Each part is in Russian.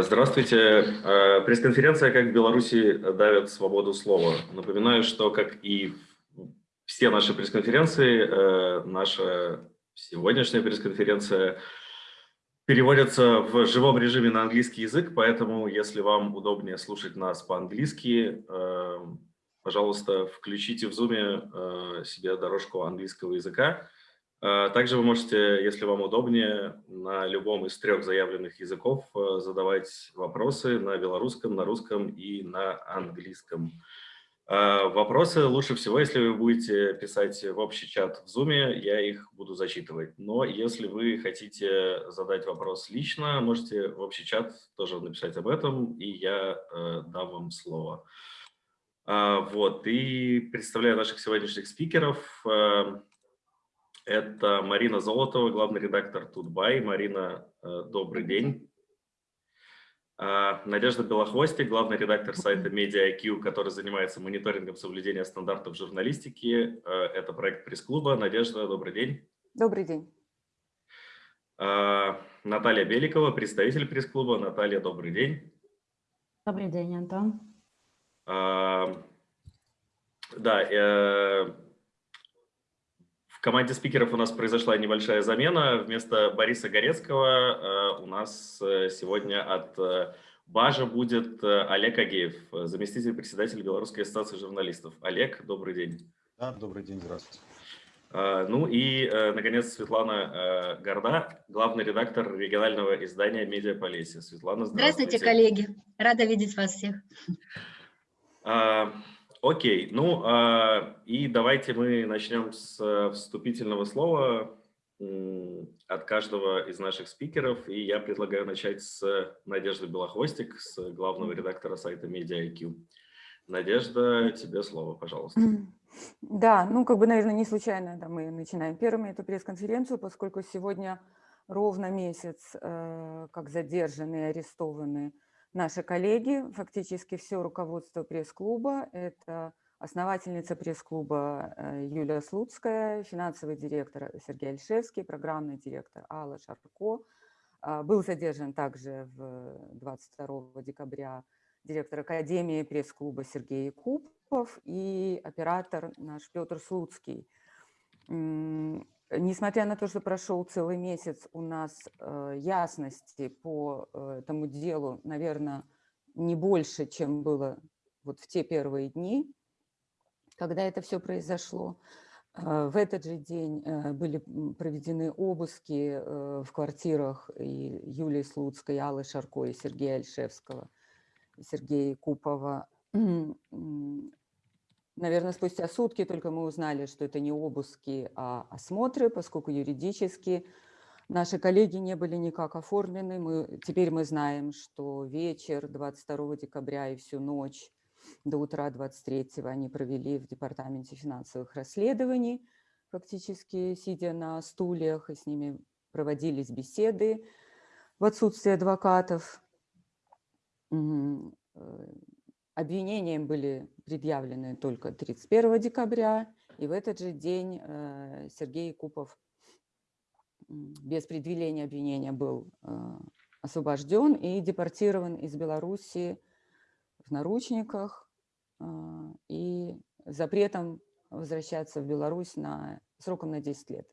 Здравствуйте. Э, пресс-конференция «Как в Беларуси давят свободу слова». Напоминаю, что, как и все наши пресс-конференции, э, наша сегодняшняя пресс-конференция переводится в живом режиме на английский язык, поэтому, если вам удобнее слушать нас по-английски, э, пожалуйста, включите в Zoom себе дорожку английского языка. А, также вы можете, если вам удобнее, на любом из трех заявленных языков э, задавать вопросы на белорусском, на русском и на английском. А, вопросы лучше всего, если вы будете писать в общий чат в Zoom, я их буду зачитывать. Но если вы хотите задать вопрос лично, можете в общий чат тоже написать об этом, и я э, дам вам слово. Вот, и представляю наших сегодняшних спикеров. Это Марина Золотова, главный редактор Тутбай. Марина, э, добрый день. А, Надежда Белохвостик, главный редактор сайта MediaIQ, который занимается мониторингом соблюдения стандартов журналистики. Э, это проект пресс-клуба. Надежда, добрый день. Добрый день. А, Наталья Беликова, представитель пресс-клуба. Наталья, добрый день. Добрый день, Антон. А, да, э, в команде спикеров у нас произошла небольшая замена. Вместо Бориса Горецкого э, у нас э, сегодня от э, Бажа будет Олег Агеев, заместитель председателя Белорусской ассоциации журналистов. Олег, добрый день. Да, добрый день, здравствуйте. Ну и, наконец, Светлана Горда, главный редактор регионального издания «Медиаполесия». Светлана, здравствуйте. Здравствуйте, коллеги. Рада видеть вас всех. Окей, ну э, и давайте мы начнем с э, вступительного слова от каждого из наших спикеров. И я предлагаю начать с Надежды Белохвостик, с главного редактора сайта MediaIQ. Надежда, тебе слово, пожалуйста. Да, ну как бы, наверное, не случайно да, мы начинаем первыми эту пресс-конференцию, поскольку сегодня ровно месяц, э, как задержаны и арестованы наши коллеги, фактически все руководство пресс-клуба. Это основательница пресс-клуба э, Юлия Слуцкая, финансовый директор Сергей Альшевский, программный директор Алла Шарко. А, был задержан также в 22 декабря директор Академии пресс-клуба Сергей Купов и оператор наш Петр Слуцкий. Несмотря на то, что прошел целый месяц, у нас э, ясности по э, этому делу, наверное, не больше, чем было вот в те первые дни, когда это все произошло. Э, в этот же день были проведены обыски в квартирах и Юлии Слуцкой, Аллы Шарко и Сергея Альшевского, Сергея Купова. Наверное, спустя сутки только мы узнали, что это не обыски, а осмотры, поскольку юридически наши коллеги не были никак оформлены. Мы, теперь мы знаем, что вечер 22 декабря и всю ночь до утра 23 они провели в Департаменте финансовых расследований, фактически сидя на стульях, и с ними проводились беседы в отсутствие адвокатов. Обвинениям были предъявлены только 31 декабря, и в этот же день э, Сергей Купов без предъявления обвинения был э, освобожден и депортирован из Беларуси в наручниках э, и запретом возвращаться в Беларусь на, сроком на 10 лет.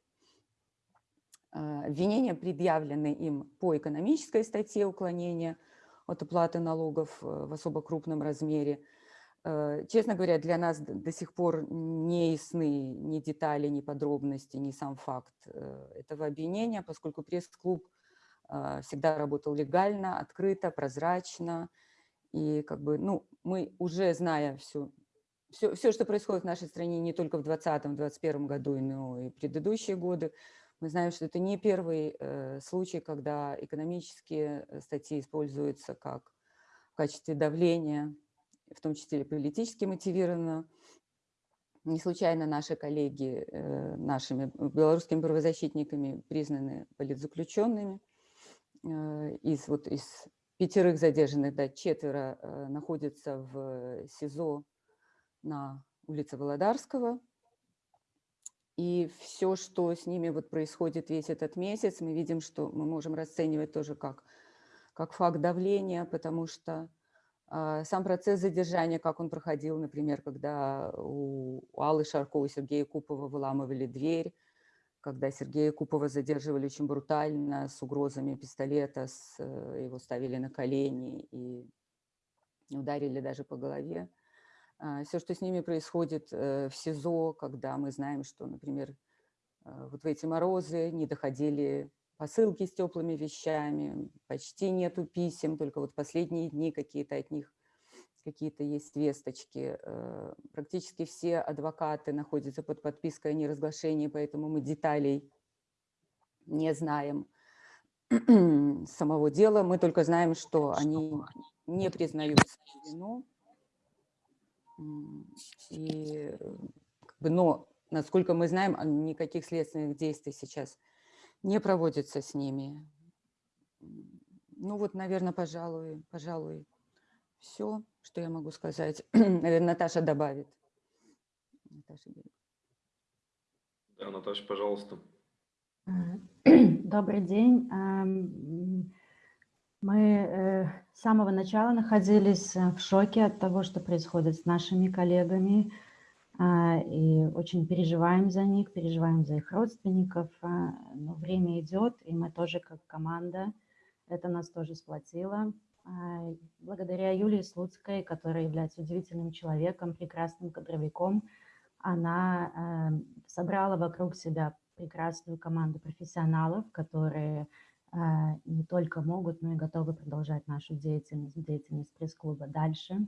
Обвинения предъявлены им по экономической статье уклонения – от уплаты налогов э, в особо крупном размере. Э, честно говоря, для нас до сих пор не ясны ни детали, ни подробности, ни сам факт э, этого обвинения, поскольку пресс-клуб всегда работал легально, открыто, прозрачно. И как бы, ну, мы уже зная всю, все, все, что происходит в нашей стране не только в 2020-2021 году, но и предыдущие годы, мы знаем, что это не первый э, случай, когда экономические э, статьи используются как в качестве давления, в том числе политически мотивированно. Не случайно наши коллеги э, нашими белорусскими правозащитниками признаны политзаключенными. Из, вот, из пятерых задержанных, да, четверо находятся в СИЗО на улице Володарского, и все, что с ними вот происходит весь этот месяц, мы видим, что мы можем расценивать тоже как как факт давления, потому что а, сам процесс задержания, как он проходил, например, когда у Аллы Шарко и Сергея Купова выламывали дверь, когда Сергея Купова задерживали очень брутально, с угрозами пистолета, с, э, его ставили на колени и ударили даже по голове. Все, что с ними происходит э, в СИЗО, когда мы знаем, что, например, э, вот в эти морозы не доходили посылки с теплыми вещами, почти нету писем, только вот последние дни какие-то от них какие-то есть весточки. Э, практически все адвокаты находятся под подпиской о неразглашении, поэтому мы деталей не знаем самого дела. Мы только знаем, что они не признают вину. И, как бы, но, насколько мы знаем, никаких следственных действий сейчас не проводится с ними. Ну вот, наверное, пожалуй, пожалуй, все, что я могу сказать. Наверное, Наташа добавит. Наташа. Да, Наташа, пожалуйста. Добрый день. Мы э, с самого начала находились в шоке от того, что происходит с нашими коллегами, а, и очень переживаем за них, переживаем за их родственников, а, но время идет, и мы тоже как команда, это нас тоже сплотило. А, благодаря Юлии Слуцкой, которая является удивительным человеком, прекрасным кадровиком, она собрала вокруг себя прекрасную команду профессионалов, которые не только могут, но и готовы продолжать нашу деятельность, деятельность пресс-клуба дальше.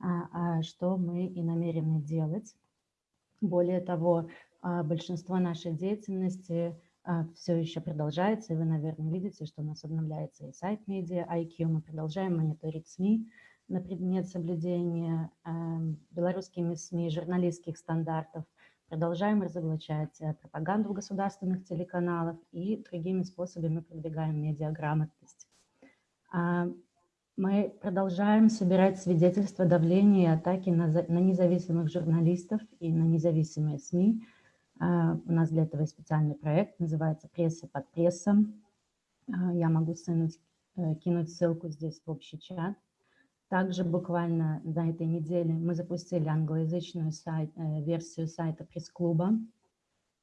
А, а что мы и намерены делать. Более того, а, большинство нашей деятельности все еще продолжается, и вы, наверное, видите, что у нас обновляется и сайт Media IQ, мы продолжаем мониторить СМИ на предмет соблюдения белорусскими СМИ журналистских стандартов, продолжаем разоблачать э, пропаганду государственных телеканалах и другими способами продвигаем медиаграмотность. Мы продолжаем собирать свидетельства давления и атаки на, независимых журналистов и на независимые СМИ. А, у нас для этого специальный проект, называется «Пресса под прессом». А, я могу э, кинуть ссылку здесь в общий чат. Также буквально на этой неделе мы запустили англоязычную сайт, э, версию сайта пресс-клуба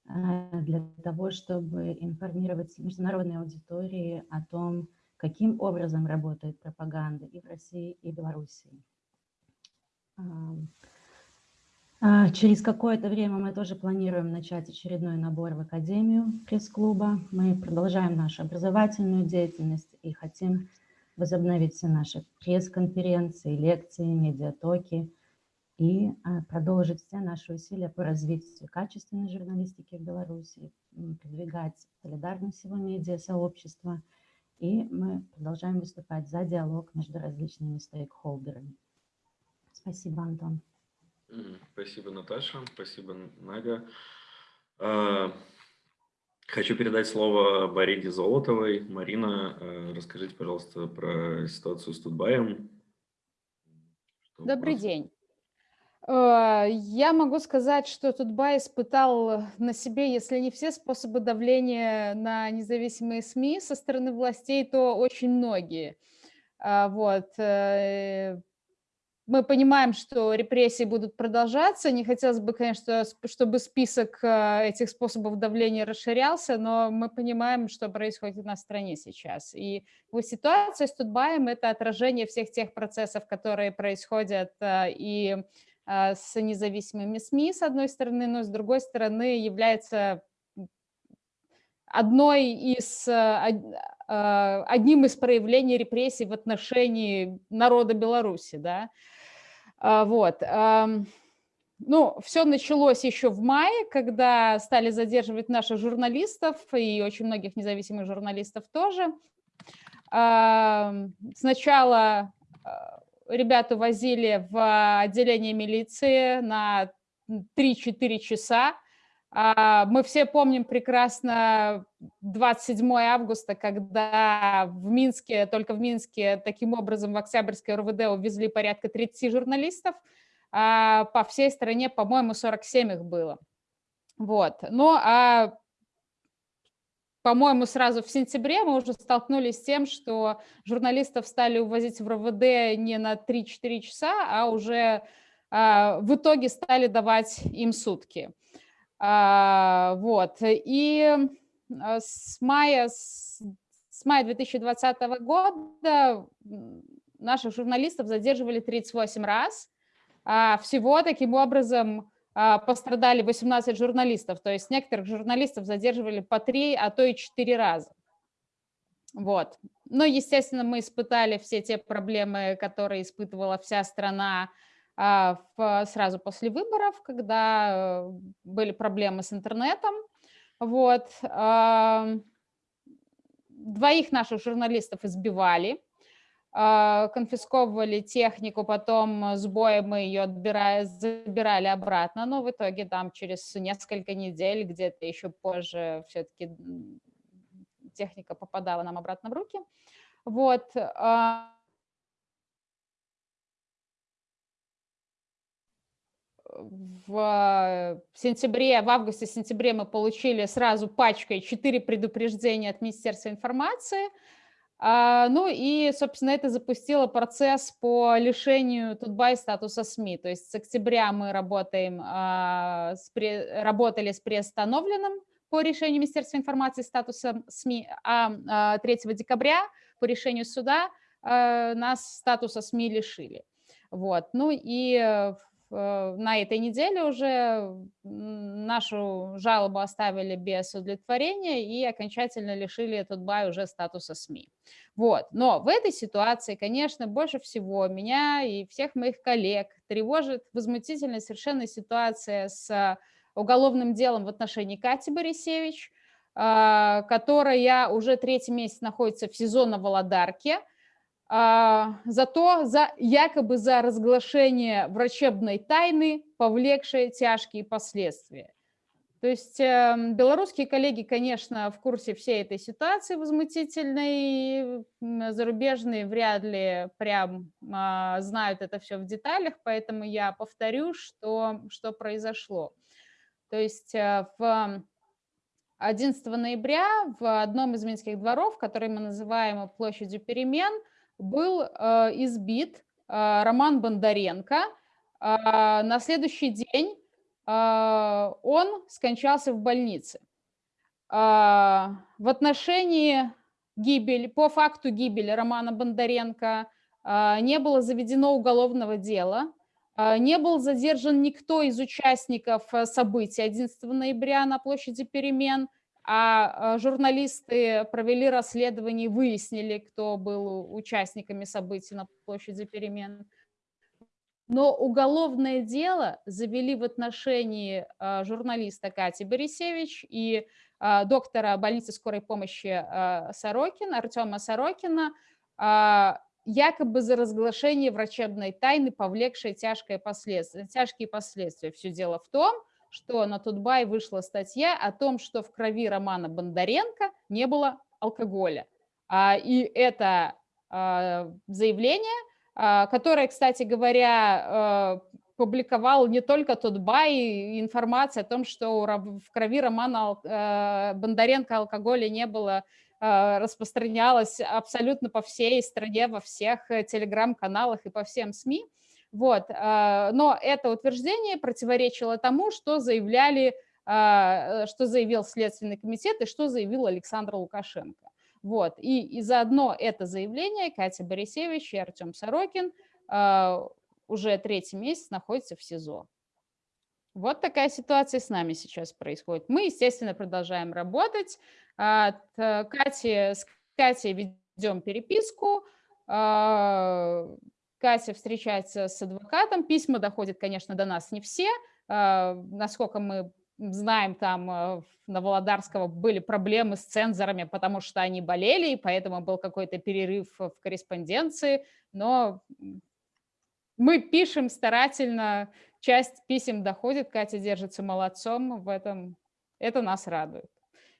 э, для того, чтобы информировать международные аудитории о том, каким образом работает пропаганда и в России, и в Белоруссии. А, через какое-то время мы тоже планируем начать очередной набор в Академию пресс-клуба. Мы продолжаем нашу образовательную деятельность и хотим возобновить наши пресс-конференции, лекции, медиатоки и а, продолжить все наши усилия по развитию качественной журналистики в Беларуси, продвигать солидарность всего медиа-сообщества – и мы продолжаем выступать за диалог между различными стейкхолдерами. Спасибо, Антон. Спасибо, Наташа. Спасибо, Надя. Хочу передать слово Марине Золотовой. Марина, а, расскажите, пожалуйста, про ситуацию с Тутбаем. Добрый день. Э, я могу сказать, что Тутбай испытал на себе, если не все способы давления на независимые СМИ со стороны властей, то очень многие. А, вот. Э, мы понимаем, что репрессии будут продолжаться. Не хотелось бы, конечно, чтобы список э, этих способов давления расширялся, но мы понимаем, что происходит на стране сейчас. И вот ситуация с Тутбаем – это отражение всех тех процессов, которые происходят и а, с независимыми СМИ, с одной стороны, но с другой стороны является одной из, одним из проявлений репрессий в отношении народа Беларуси. Да? Вот. Ну, все началось еще в мае, когда стали задерживать наших журналистов и очень многих независимых журналистов тоже. Сначала ребята возили в отделение милиции на 3-4 часа. А, мы все помним прекрасно 27 августа, когда в Минске, только в Минске, таким образом в Октябрьской РВД увезли порядка 30 журналистов. А по всей стране, по-моему, 47 их было. Вот. Ну, а по-моему, сразу в сентябре мы уже столкнулись с тем, что журналистов стали увозить в РВД не на 3-4 часа, а уже а, в итоге стали давать им сутки. А, вот. И а, с мая, с, мая 2020 года наших журналистов задерживали 38 раз. Всего таким образом пострадали 18 журналистов, то есть некоторых журналистов задерживали по 3, а то и 4 раза. Вот. Но, естественно, мы испытали все те проблемы, которые испытывала вся страна а, сразу после выборов, когда э, были проблемы с интернетом. Вот. Двоих наших журналистов избивали, а, конфисковывали технику, потом с боем мы ее отбирали, забирали обратно, но в итоге там через несколько недель, где-то еще позже все-таки техника попадала нам обратно в руки. Вот. В сентябре, в августе-сентябре мы получили сразу пачкой 4 предупреждения от Министерства информации. А, ну и, собственно, это запустило процесс по лишению Тутбай статуса СМИ. То есть с октября мы работаем, а, работали с приостановленным по решению Министерства информации статуса СМИ, а 3 декабря по решению суда нас статуса СМИ лишили. Вот. Ну и Э, на этой неделе уже нашу жалобу оставили без удовлетворения и окончательно лишили этот бай уже статуса СМИ. Вот. Но в этой ситуации, конечно, больше всего меня и всех моих коллег тревожит возмутительная совершенно ситуация с уголовным делом в отношении Кати Борисевич, а, которая уже третий месяц находится в СИЗО на Володарке, зато за, якобы за разглашение врачебной тайны, повлекшее тяжкие последствия. То есть э, белорусские коллеги, конечно, в курсе всей этой ситуации возмутительной, зарубежные вряд ли прям э, знают это все в деталях, поэтому я повторю, что, что произошло. То есть э, в 11 ноября в одном из минских дворов, который мы называем площадью перемен, был э, избит э, Роман Бондаренко. Э, на следующий день он скончался в больнице. В отношении гибели, по факту гибели Романа Бондаренко не было заведено уголовного дела, не был задержан никто из участников событий 11 ноября на площади перемен, а, а журналисты провели расследование выяснили, кто был участниками событий на площади перемен. Но уголовное дело завели в отношении а, журналиста Кати Борисевич и а, доктора больницы скорой помощи Сорокина, Артема Сорокина, якобы за разглашение врачебной тайны, повлекшее тяжкие последствия. Тяжкие последствия. Все дело в том, что на Тутбай вышла статья о том, что в крови Романа Бондаренко не было алкоголя. А, и это а, заявление, а, которое, кстати говоря, публиковал не только Тутбай, информация о том, что в крови Романа Бондаренко алкоголя не было, распространялась абсолютно по всей стране, во всех э, телеграм-каналах и по всем СМИ. Вот. А, но это утверждение противоречило тому, что заявляли, а, что заявил Следственный комитет и что заявил Александр Лукашенко. Вот. И, и заодно это заявление Катя Борисевич и Артем Сорокин а, уже третий месяц находятся в СИЗО. Вот такая ситуация с нами сейчас происходит. Мы, естественно, продолжаем работать. От Кати, с Катей ведем переписку. Катя встречается с адвокатом, письма доходят, конечно, до нас не все. А, насколько мы знаем, там э, на Володарского были проблемы с цензорами, потому что они болели, и поэтому был какой-то перерыв в корреспонденции. Но мы пишем старательно, часть писем доходит, Катя держится молодцом в этом. Это нас радует.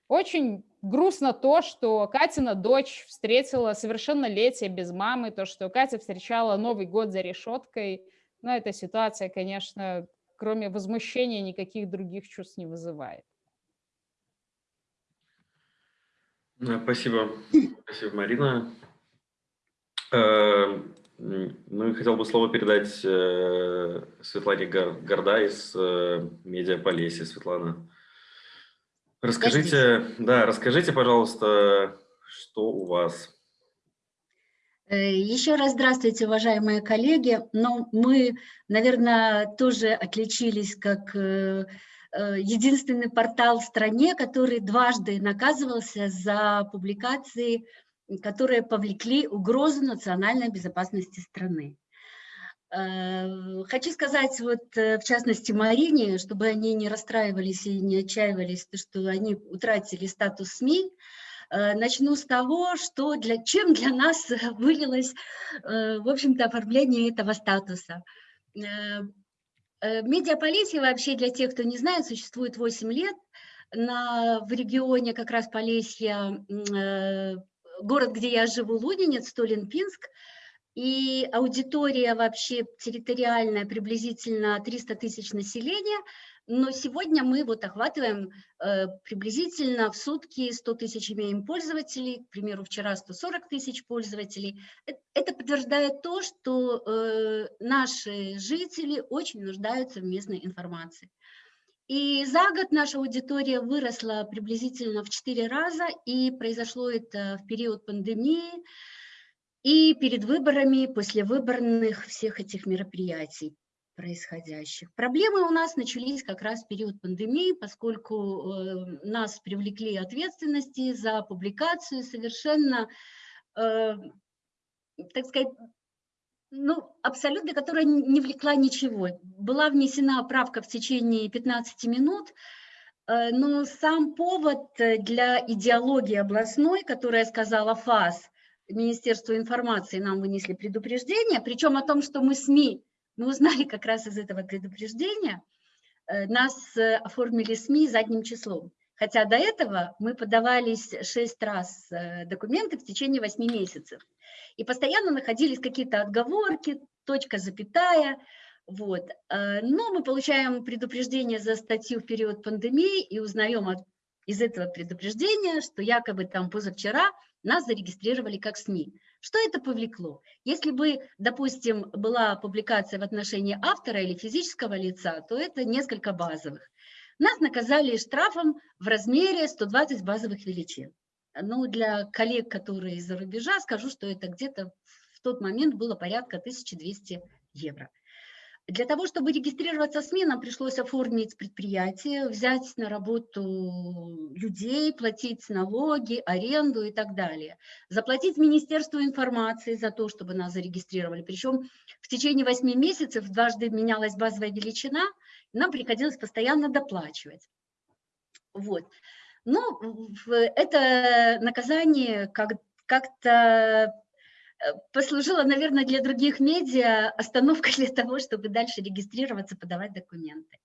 Очень грустно то, что Катина дочь встретила совершеннолетие без мамы, то, что Катя встречала Новый год за решеткой. Но эта ситуация, конечно, кроме возмущения, никаких других чувств не вызывает. Спасибо, спасибо, Марина. Э, Ну и хотел бы слово передать э, Светлане Горда из э, Медиаполеси. Светлана, расскажите, да, расскажите, пожалуйста, что у вас? Э, Еще раз здравствуйте, уважаемые коллеги. Ну, мы, наверное, тоже отличились как э, э, единственный портал в стране, который дважды наказывался за публикации, которые повлекли угрозу национальной безопасности страны. Э, Хочу сказать, вот э, в частности Марине, чтобы они не расстраивались и не отчаивались, то, что они утратили статус СМИ, Э, Начну с того, что для, чем для нас вылилось, в общем-то, оформление этого статуса. Медиаполесье вообще, для тех, кто не знает, существует 8 лет. На, в регионе как раз Полесья, город, где я живу, Лунинец, Столин-Пинск, и аудитория вообще территориальная приблизительно 300 тысяч населения, но сегодня мы вот охватываем э, приблизительно в сутки 100 тысяч имеем пользователей, к примеру, вчера 140 тысяч пользователей. Э- Это подтверждает то, что э, наши жители очень нуждаются в местной информации. И за год наша аудитория выросла приблизительно в 4 раза, и произошло это в период пандемии и перед выборами, после выборных всех этих мероприятий происходящих. Проблемы у нас начались как раз в период пандемии, поскольку э, нас привлекли ответственности за публикацию совершенно, э, так сказать, ну, абсолютно, которая не влекла ничего. Была внесена правка в течение 15 минут, э, но сам повод для идеологии областной, которая сказала ФАС, Министерство информации нам вынесли предупреждение, причем о том, что мы СМИ, мы узнали как раз из этого предупреждения, э, нас э, оформили СМИ задним числом. Хотя до этого мы подавались 6 раз э, документы в течение 8 месяцев. И постоянно находились какие-то отговорки, точка, запятая. Вот. Но мы получаем предупреждение за статью в период пандемии и узнаем от- из этого предупреждения, что якобы там позавчера нас зарегистрировали как СМИ. Что это повлекло? Если бы, допустим, была публикация в отношении автора или физического лица, то это несколько базовых. Нас наказали штрафом в размере 120 базовых величин. Ну, для коллег, которые из-за рубежа, скажу, что это где-то в тот момент было порядка 1200 евро. Для того, чтобы регистрироваться в СМИ, нам пришлось оформить предприятие, взять на работу людей, платить налоги, аренду и так далее. Заплатить Министерству информации за то, чтобы нас зарегистрировали. Причем в течение 8 месяцев дважды менялась базовая величина, нам приходилось постоянно доплачивать. Вот. Ну, в- это наказание как- как-то э, послужило, наверное, для других медиа остановкой для того, чтобы дальше регистрироваться, подавать документы.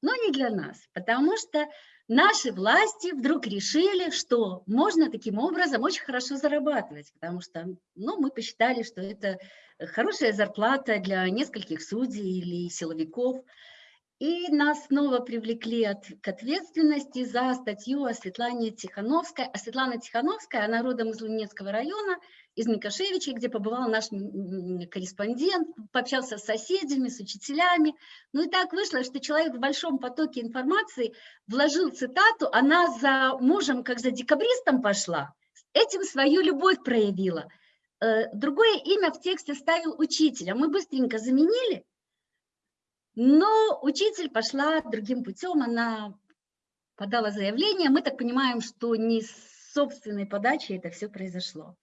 Но не для нас, потому что наши власти вдруг решили, что можно таким образом очень хорошо зарабатывать, потому что ну, мы посчитали, что это хорошая зарплата для нескольких судей или силовиков. И нас снова привлекли от, к ответственности за статью о Светлане Тихановской. А Светлана Тихановская, она родом из Лунецкого района, из Микошевичей, где побывал наш корреспондент, пообщался с соседями, с учителями. Ну и так вышло, что человек в большом потоке информации вложил цитату, она за мужем, как за декабристом пошла, этим свою любовь проявила. Э, Другое имя в тексте ставил учитель, а мы быстренько заменили, но учитель пошла другим путем, она подала заявление. Мы так понимаем, что не с собственной подачи это все произошло.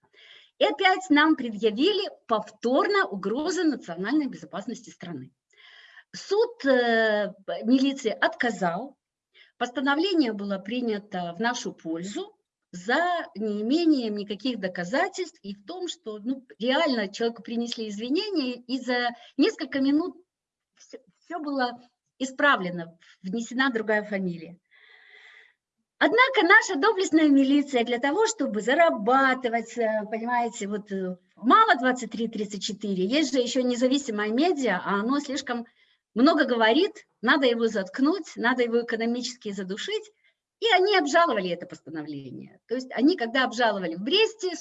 И опять нам предъявили повторно угрозы национальной безопасности страны. Суд э, милиции отказал, постановление было принято в нашу пользу за неимением никаких доказательств и в том, что ну, реально человеку принесли извинения, и за несколько минут все, все было исправлено, внесена другая фамилия. Однако наша доблестная милиция для того, чтобы зарабатывать, э, понимаете, вот э, мало 23-34, есть же еще независимое медиа, а оно слишком много говорит, надо его заткнуть, надо его экономически задушить. И они обжаловали это постановление. То есть они, когда обжаловали в Бресте, э,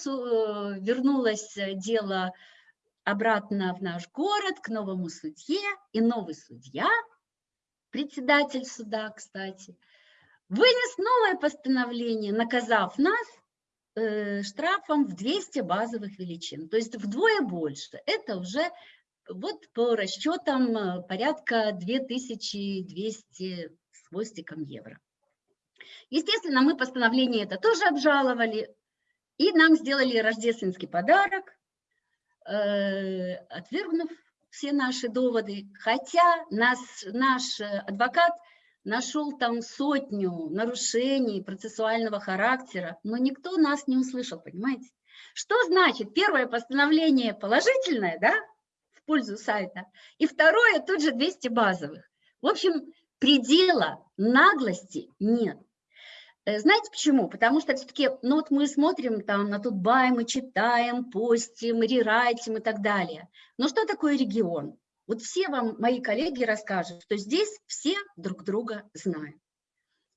вернулось дело обратно в наш город, к новому судье, и новый судья, председатель суда, кстати, вынес новое постановление, наказав нас э, штрафом в 200 базовых величин, то есть вдвое больше. Это уже вот по расчетам э, порядка 2200 с хвостиком евро. Естественно, мы постановление это тоже обжаловали, и нам сделали рождественский подарок, э, отвергнув все наши доводы, хотя нас, наш адвокат нашел там сотню нарушений процессуального характера, но никто нас не услышал, понимаете? Что значит первое постановление положительное, да, в пользу сайта, и второе тут же 200 базовых. В общем, предела наглости нет. Э, знаете почему? Потому что все-таки, ну вот мы смотрим там на Тутбай, мы читаем, постим, рерайтим и так далее. Но что такое регион? Вот все вам мои коллеги расскажут, что здесь все друг друга знают.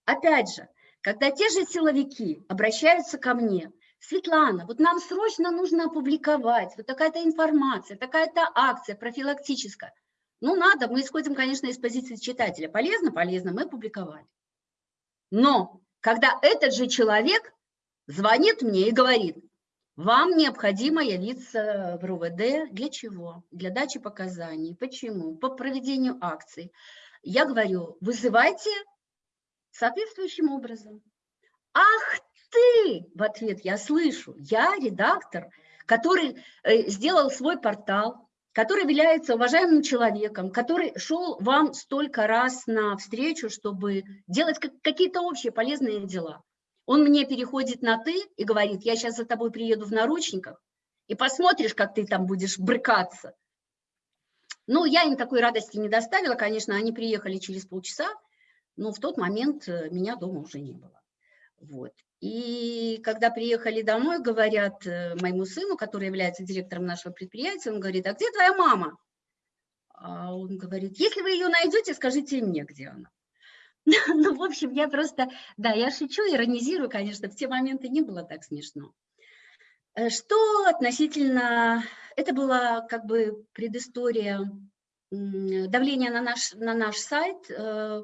Опять же, когда те же силовики обращаются ко мне, Светлана, вот нам срочно нужно опубликовать, вот такая-то информация, такая-то акция профилактическая. Ну, надо, мы исходим, конечно, из позиции читателя. Полезно, полезно, мы опубликовали. Но когда этот же человек звонит мне и говорит, вам необходимо явиться в РУВД. Для чего? Для дачи показаний. Почему? По проведению акций. Я говорю, вызывайте соответствующим образом. Ах ты! В ответ я слышу, я редактор, который э, сделал свой портал, который является уважаемым человеком, который шел вам столько раз на встречу, чтобы делать какие-то общие полезные дела. Он мне переходит на «ты» и говорит, я сейчас за тобой приеду в наручниках, и посмотришь, как ты там будешь брыкаться. Ну, я им такой радости не доставила, конечно, они приехали через полчаса, но в тот момент э, меня дома уже не было. Вот. И когда приехали домой, говорят э, моему сыну, который является директором нашего предприятия, он говорит, а где твоя мама? А он говорит, если вы ее найдете, скажите мне, где она. Ну, в общем, я просто, да, я шучу, иронизирую, конечно, в те моменты не было так смешно. Э, что относительно, это была как бы предыстория давления на наш, на наш сайт, э,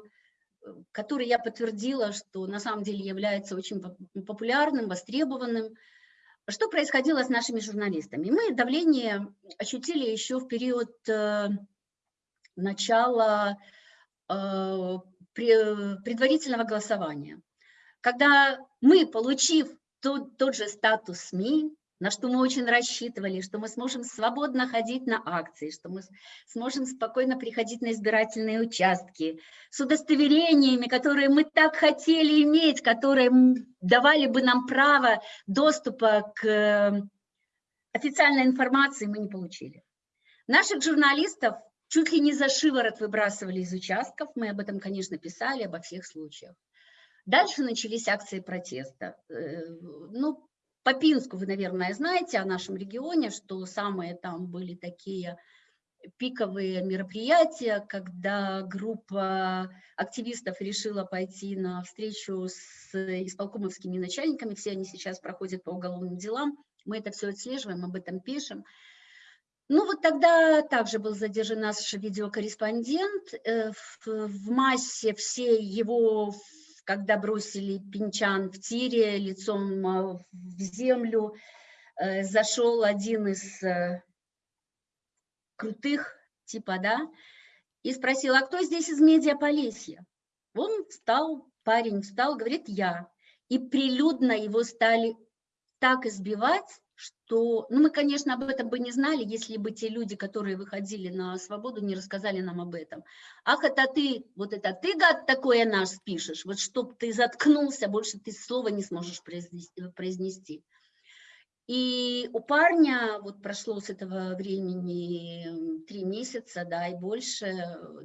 который я подтвердила, что на самом деле является очень популярным, востребованным. Что происходило с нашими журналистами? Мы давление ощутили еще в период э, начала предварительного голосования. Когда мы, получив тот, тот же статус СМИ, на что мы очень рассчитывали, что мы сможем свободно ходить на акции, что мы сможем спокойно приходить на избирательные участки, с удостоверениями, которые мы так хотели иметь, которые давали бы нам право доступа к э, официальной информации, мы не получили. Наших журналистов чуть ли не за шиворот выбрасывали из участков. Мы об этом, конечно, писали, обо всех случаях. Дальше начались акции протеста. Э, ну, по Пинску вы, наверное, знаете о нашем регионе, что самые там были такие пиковые мероприятия, когда группа активистов решила пойти на встречу с исполкомовскими начальниками, все они сейчас проходят по уголовным делам, мы это все отслеживаем, об этом пишем. Ну вот тогда также был задержан наш видеокорреспондент. Э, в, массе все его, когда бросили пинчан в тире лицом а, в землю, э, зашел один из э, крутых, типа, да, и спросил, а кто здесь из медиаполисья? Он встал, парень встал, говорит, я. И прилюдно его стали так избивать, что, ну мы, конечно, об этом бы не знали, если бы те люди, которые выходили на свободу, не рассказали нам об этом. Ах, это ты, вот это ты, гад, такое наш пишешь, вот чтоб ты заткнулся, больше ты слова не сможешь произнести. И у парня вот прошло с этого времени три месяца, да, и больше,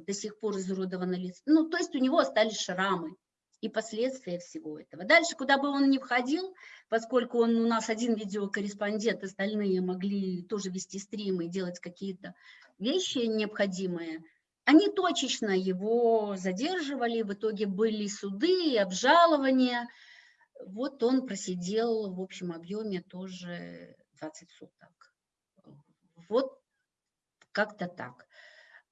до сих пор изуродовано лицо. Ну, то есть у него остались шрамы и последствия всего этого. Дальше, куда бы он ни входил, поскольку он у нас один видеокорреспондент, остальные могли тоже вести стримы и делать какие-то вещи необходимые, Они точечно его задерживали, в итоге были суды, обжалования. Вот он просидел в общем объеме тоже 20 суток. Вот как-то так.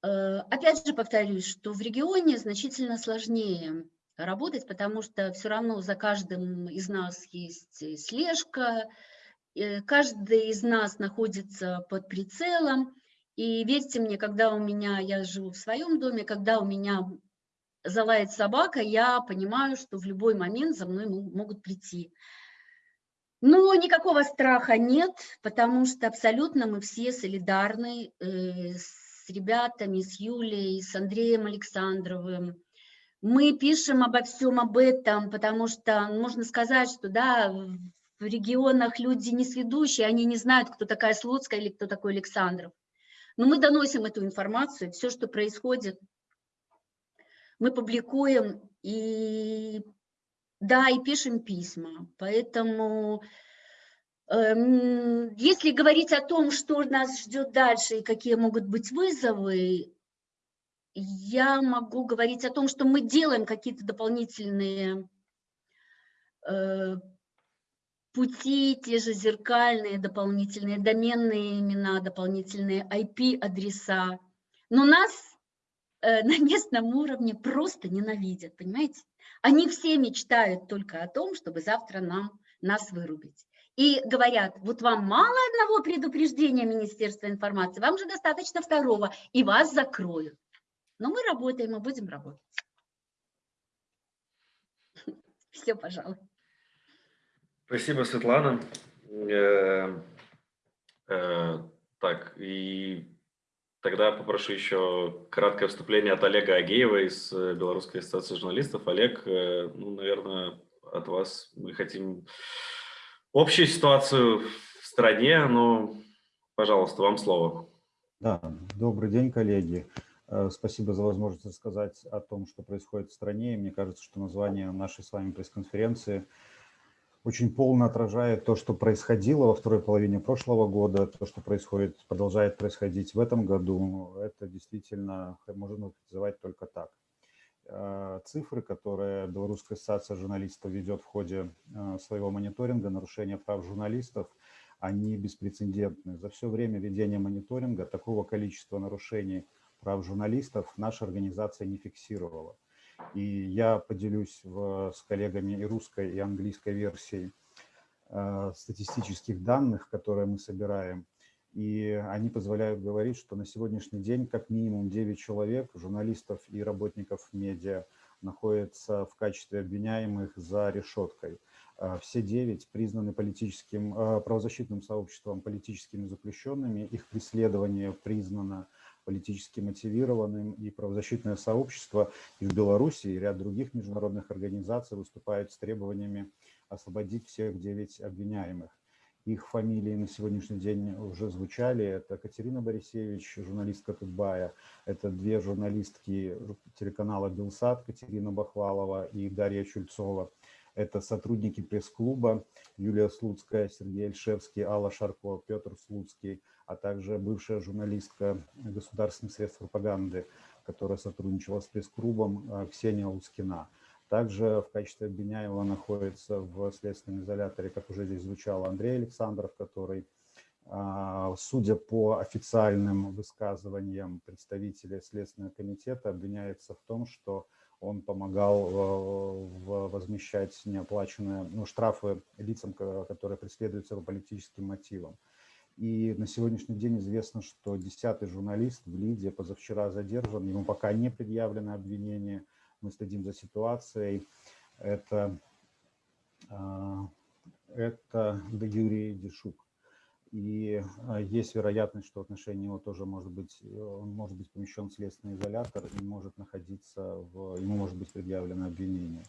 Э, опять же повторюсь, что в регионе значительно сложнее работать, потому что все равно за каждым из нас есть слежка, э, каждый из нас находится под прицелом. И верьте мне, когда у меня, я живу в своем доме, когда у меня залает собака, я понимаю, что в любой момент за мной могут прийти. Но никакого страха нет, потому что абсолютно мы все солидарны э, с ребятами, с Юлей, с Андреем Александровым. Мы пишем обо всем об этом, потому что можно сказать, что да, в регионах люди не сведущие, они не знают, кто такая Слуцкая или кто такой Александров. Но мы доносим эту информацию, все, что происходит, мы публикуем и, да, и пишем письма. Поэтому, э, если говорить о том, что нас ждет дальше и какие могут быть вызовы, я могу говорить о том, что мы делаем какие-то дополнительные э, пути, те же зеркальные дополнительные доменные имена, дополнительные IP-адреса. Но нас э, на местном уровне просто ненавидят, понимаете? Они все мечтают только о том, чтобы завтра нам, нас вырубить. И говорят, вот вам мало одного предупреждения Министерства информации, вам же достаточно второго, и вас закроют. Но мы работаем, мы будем работать. Все, пожалуй. Спасибо, Светлана. Э, э, так, и тогда попрошу еще краткое вступление от Олега Агеева из э, Белорусской ассоциации журналистов. Олег, ну, наверное, от вас мы хотим общую ситуацию в стране, но, пожалуйста, вам слово. Да, добрый день, коллеги. Спасибо за возможность рассказать о том, что происходит в стране. мне кажется, что название нашей с вами пресс-конференции – очень полно отражает то, что происходило во второй половине прошлого года, то, что происходит, продолжает происходить в этом году. Это действительно можно называть только так. Э, цифры, которые Белорусская ассоциация журналистов ведет в ходе э, своего мониторинга нарушения прав журналистов, они беспрецедентны. За все время ведения мониторинга такого количества нарушений прав журналистов наша организация не фиксировала. И я поделюсь в, с коллегами и русской, и английской версией э, статистических данных, которые мы собираем. И они позволяют говорить, что на сегодняшний день как минимум 9 человек, журналистов и работников медиа, находятся в качестве обвиняемых за решеткой. Э, все девять признаны политическим, э, правозащитным сообществом политическими заключенными, их преследование признано политически мотивированным, и правозащитное сообщество и в Беларуси, и ряд других международных организаций выступают с требованиями освободить всех девять обвиняемых. Их фамилии на сегодняшний день уже звучали. Это Катерина Борисевич, журналистка Тутбая. Это две журналистки телеканала «Белсад», Катерина Бахвалова и Дарья Чульцова. Это сотрудники пресс-клуба Юлия Слуцкая, Сергей Альшевский, Алла Шарко, Петр Слуцкий, а также бывшая журналистка государственных средств пропаганды, которая сотрудничала с пресс-клубом э, Ксения Лускина. Также в качестве обвиняемого находится в следственном изоляторе, как уже здесь звучало, Андрей Александров, который, а, судя по официальным высказываниям представителей Следственного комитета, обвиняется в том, что он помогал э, возмещать неоплаченные ну, штрафы лицам, которые преследуются по политическим мотивам. И на сегодняшний день известно, что десятый журналист в Лиде позавчера задержан, ему пока не предъявлено обвинение, мы следим за ситуацией. Это, а, это Юрий Дешук. И а, есть вероятность, что в отношении него тоже может быть, он может быть помещен в следственный изолятор и может находиться, в, ему может быть предъявлено обвинение.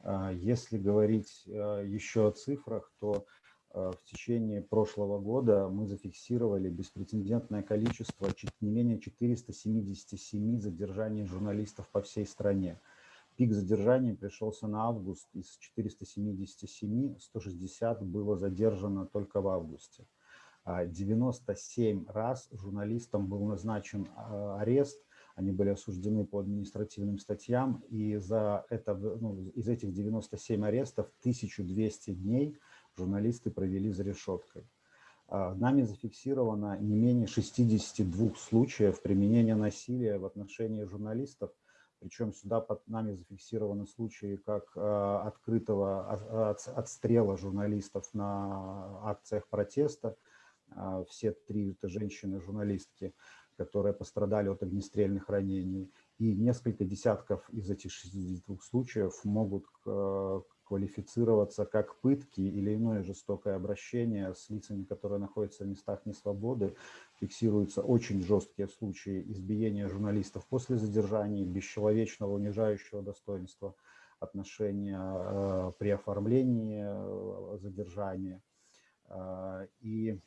А, если говорить еще о цифрах, то в течение прошлого года мы зафиксировали беспрецедентное количество не менее 477 задержаний журналистов по всей стране. Пик задержаний пришелся на август, из 477 160 было задержано только в августе. 97 раз журналистам был назначен а, арест, Они были осуждены по административным статьям, и за это, ну, из этих 97 арестов 1200 дней журналисты провели за решеткой. А, нами зафиксировано не менее 62 случаев применения насилия в отношении журналистов, причем сюда под нами зафиксированы случаи как а, открытого отстрела журналистов на акциях протеста. А, все три это женщины-журналистки, которые пострадали от огнестрельных ранений. И несколько десятков из этих 62 случаев могут квалифицироваться как пытки или иное жестокое обращение с лицами, которые находятся в местах несвободы. Фиксируются очень жесткие случаи избиения журналистов после задержания, бесчеловечного, унижающего достоинства отношения э, при оформлении э, задержания. Э, и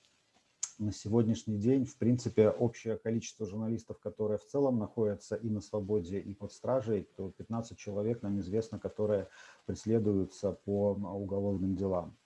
на сегодняшний день, в принципе, общее количество журналистов, которые в целом находятся и на свободе, и под стражей, то 15 человек нам известно, которые преследуются по уголовным делам.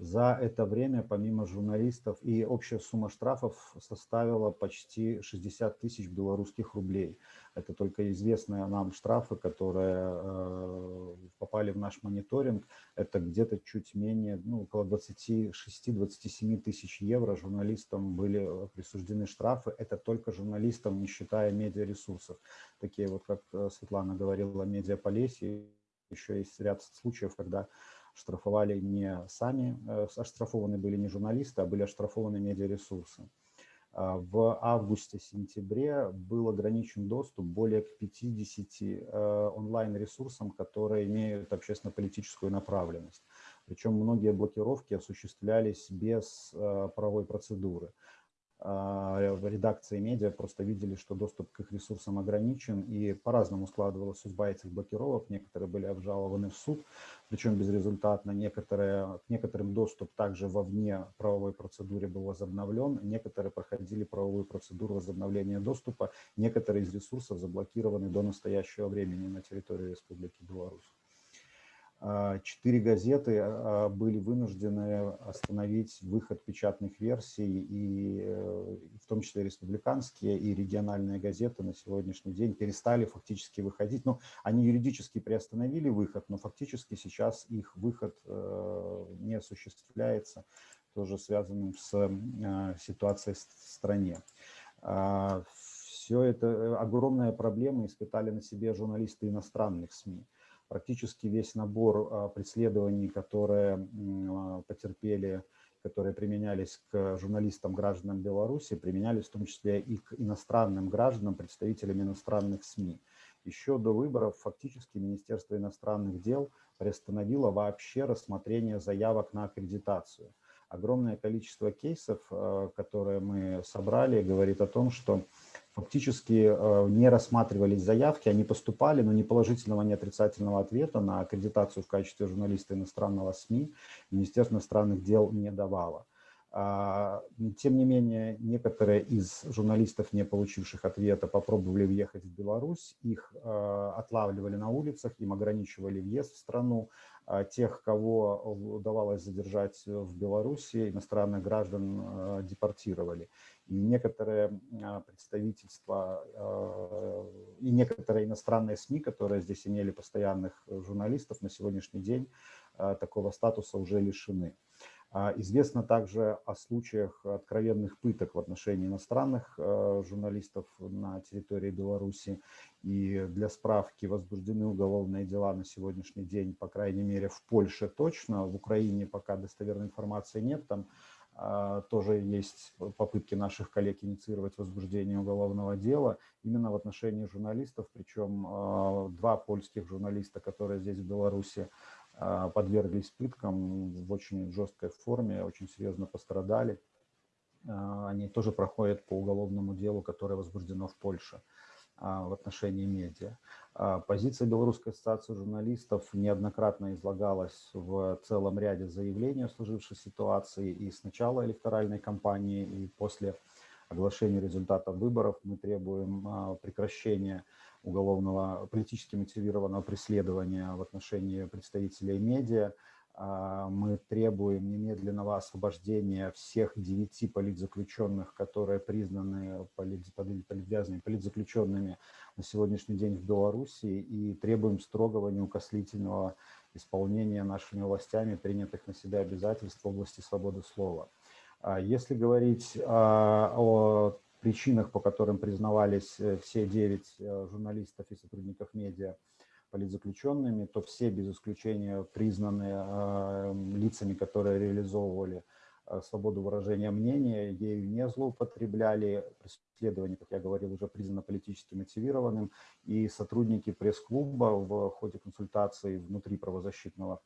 За это время, помимо журналистов, и общая сумма штрафов составила почти 60 тысяч белорусских рублей. Это только известные нам штрафы, которые э, попали в наш мониторинг. Это где-то чуть менее, ну, около 26-27 тысяч евро журналистам были присуждены штрафы. Это только журналистам, не считая медиаресурсов. Такие вот, как э, Светлана говорила, медиаполесье. Еще есть ряд случаев, когда штрафовали не сами, э, оштрафованы были не журналисты, а были оштрафованы медиаресурсы. А, в августе-сентябре был ограничен доступ более к 50 э, онлайн-ресурсам, которые имеют общественно-политическую направленность. Причем многие блокировки осуществлялись без э, правовой процедуры. А, редакции медиа просто видели, что доступ к их ресурсам ограничен, и по-разному складывалась судьба этих блокировок. Некоторые были обжалованы в суд, причем безрезультатно. Некоторые, к некоторым доступ также вовне правовой процедуре был возобновлен, некоторые проходили правовую процедуру возобновления доступа, некоторые из ресурсов заблокированы до настоящего времени на территории Республики Беларусь. А, четыре газеты а, были вынуждены остановить выход печатных версий, и э, в том числе республиканские и региональные газеты на сегодняшний день перестали фактически выходить. Ну, они юридически приостановили выход, но фактически сейчас их выход э, не осуществляется, тоже связанным с э, ситуацией в стране. А, Все это огромная проблема испытали на себе журналисты иностранных СМИ практически весь набор а, преследований, которые а, потерпели, которые применялись к журналистам, гражданам Беларуси, применялись в том числе и к иностранным гражданам, представителям иностранных СМИ. Еще до выборов фактически Министерство иностранных дел приостановило вообще рассмотрение заявок на аккредитацию. Огромное количество кейсов, а, которые мы собрали, говорит о том, что фактически э, не рассматривались заявки, они поступали, но ни положительного, ни отрицательного ответа на аккредитацию в качестве журналиста иностранного СМИ Министерство иностранных дел не давало. А, тем не менее, некоторые из журналистов, не получивших ответа, попробовали въехать в Беларусь, их э, отлавливали на улицах, им ограничивали въезд в страну. А тех, кого удавалось задержать в Беларуси, иностранных граждан э, депортировали и некоторые а, представительства а, и некоторые иностранные СМИ, которые здесь имели постоянных журналистов, на сегодняшний день а, такого статуса уже лишены. Известно также о случаях откровенных пыток в отношении иностранных журналистов на территории Беларуси. И для справки возбуждены уголовные дела на сегодняшний день, по крайней мере, в Польше точно. В Украине пока достоверной информации нет. Там а, тоже есть попытки наших коллег инициировать возбуждение уголовного дела именно в отношении журналистов, причем а, два польских журналиста, которые здесь в Беларуси а, подверглись пыткам в очень жесткой форме, очень серьезно пострадали. Они тоже проходят по уголовному делу, которое возбуждено в Польше. А, в отношении медиа. А, позиция Белорусской ассоциации журналистов неоднократно излагалась в целом ряде заявлений о сложившей ситуации и с начала электоральной кампании, и после оглашения результатов выборов мы требуем а, прекращения уголовного, политически мотивированного преследования в отношении представителей медиа, А, мы требуем немедленного освобождения всех девяти политзаключенных, которые признаны политвязанными, политзаключенными на сегодняшний день в Беларуси, и требуем строгого неукослительного исполнения нашими властями принятых на себя обязательств в области свободы слова. А если говорить о причинах, по которым признавались э, все девять э, журналистов и сотрудников медиа политзаключенными, то все без исключения признаны э, лицами, которые реализовывали свободу выражения мнения, ею не злоупотребляли, преследование, как я говорил, уже признано политически мотивированным, и сотрудники пресс-клуба в ходе консультаций внутри правозащитного